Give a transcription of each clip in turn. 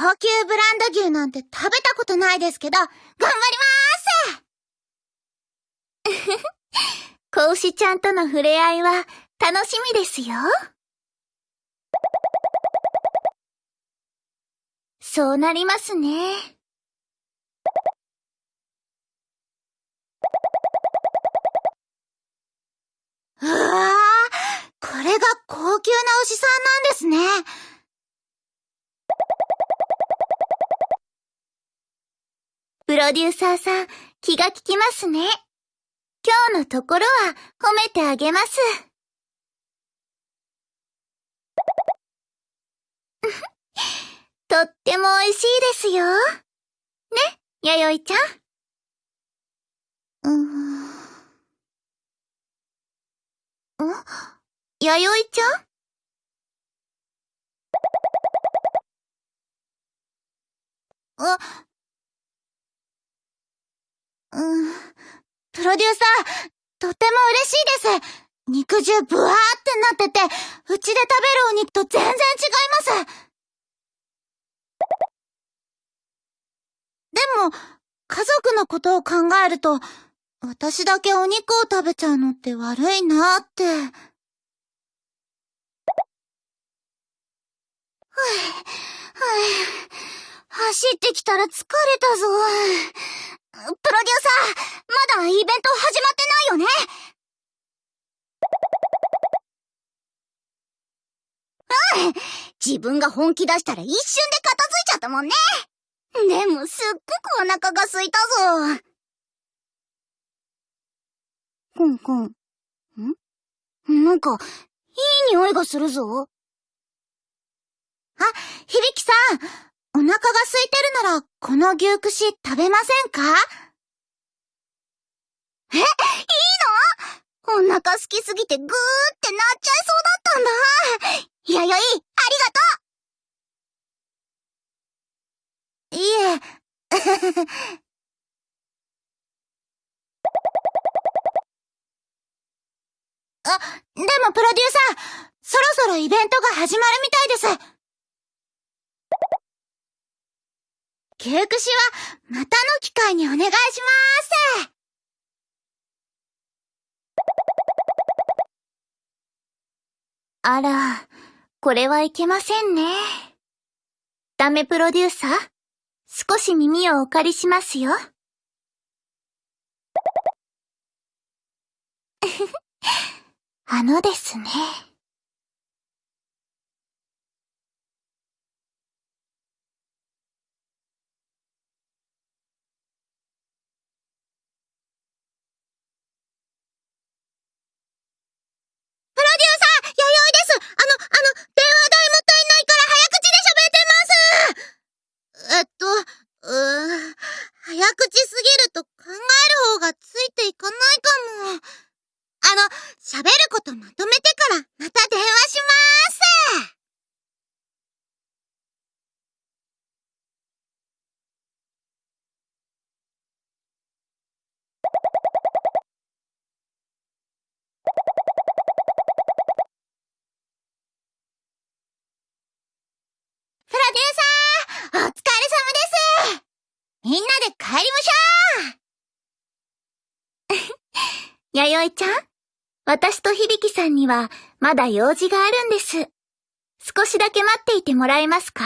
高級ブランド牛なんて食べたことないですけど、頑張りまーす 子牛ちゃんとの触れ合いは楽しみですよ。そうなりますね。うわー、これが高級な牛さんなんですね。ロデューサーさん、気が利きますね。今日のところは褒めてあげます。とっても美味しいですよ。ね、弥生ちゃん？うーん。ん？弥生ちゃん？あ、うん。プロデューサー、とても嬉しいです。肉汁ブワーってなってて、うちで食べるお肉と全然違います。でも、家族のことを考えると、私だけお肉を食べちゃうのって悪いなーって。ふぅ、ふぅ、走ってきたら疲れたぞ。プロデューサー、まだイベント始まってないよね？うん。自分が本気出したら一瞬で片付いちゃったもんね。でもすっごくお腹が空いたぞ。コンコン。ん？なんか、いい匂いがするぞ。あ、響さん。お腹が空いてるなら、この牛串食べませんか？え、いいの？お腹空きすぎてぐーってなっちゃいそうだったんだ。やよい、ありがとう。いえ。あ、でもプロデューサー、そろそろイベントが始まるみたいです。牛串は、またの機会にお願いしまーす。あら、これはいけませんね。ダメプロデューサー、少し耳をお借りしますよ。あのですね。べることまとめてからまた電話しまーす。プロデューサーお疲れ様です。みんなで帰りましょう。やよいちゃん？私と響さんにはまだ用事があるんです。少しだけ待っていてもらえますか？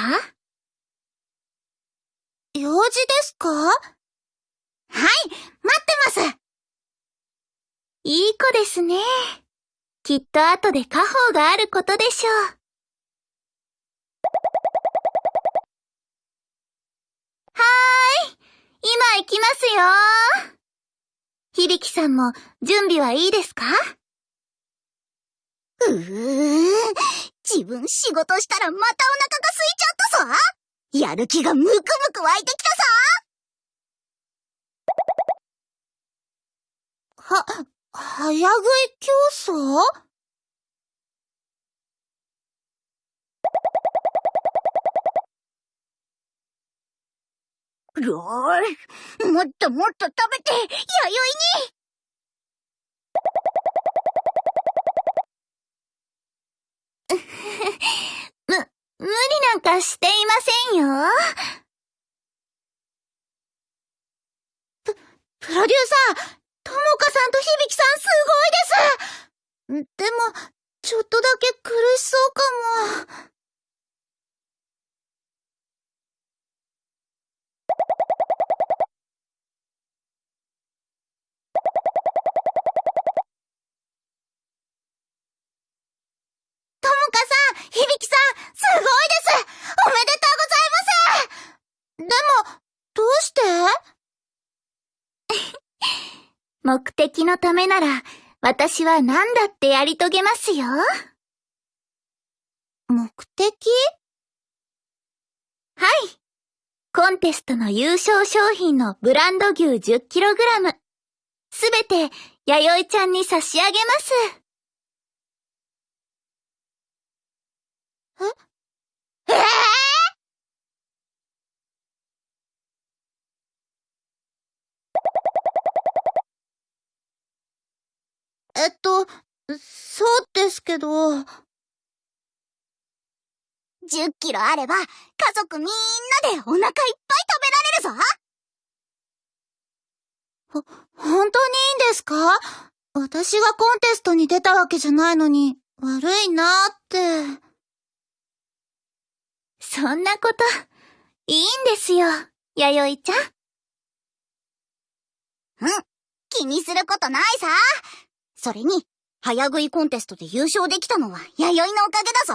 用事ですか？はい、待ってますいい子ですね。きっと後で家宝があることでしょう。はーい。今行きますよ。響さんも準備はいいですか？うー、自分仕事したらまたお腹が空いちゃったさ。やる気がムクムク湧いてきたさ。は、早食い競争よーもっともっと食べて、弥生に む、無理なんかや、していませんよ。プロデューサー、ともかさんと響さんすごいですでも、ちょっとだけ苦しそうかも。して 目的のためなら、私は何だってやり遂げますよ。目的？はい。コンテストの優勝商品のブランド牛 10kg。すべて、弥生ちゃんに差し上げます。えええっと、そうですけど。10キロあれば、家族みんなでお腹いっぱい食べられるぞほ、本当にいいんですか？私がコンテストに出たわけじゃないのに、悪いなーって。そんなこと、いいんですよ、弥生ちゃん。うん、気にすることないさ。それに、早食いコンテストで優勝できたのは弥生のおかげだぞ。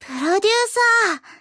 プロデューサー。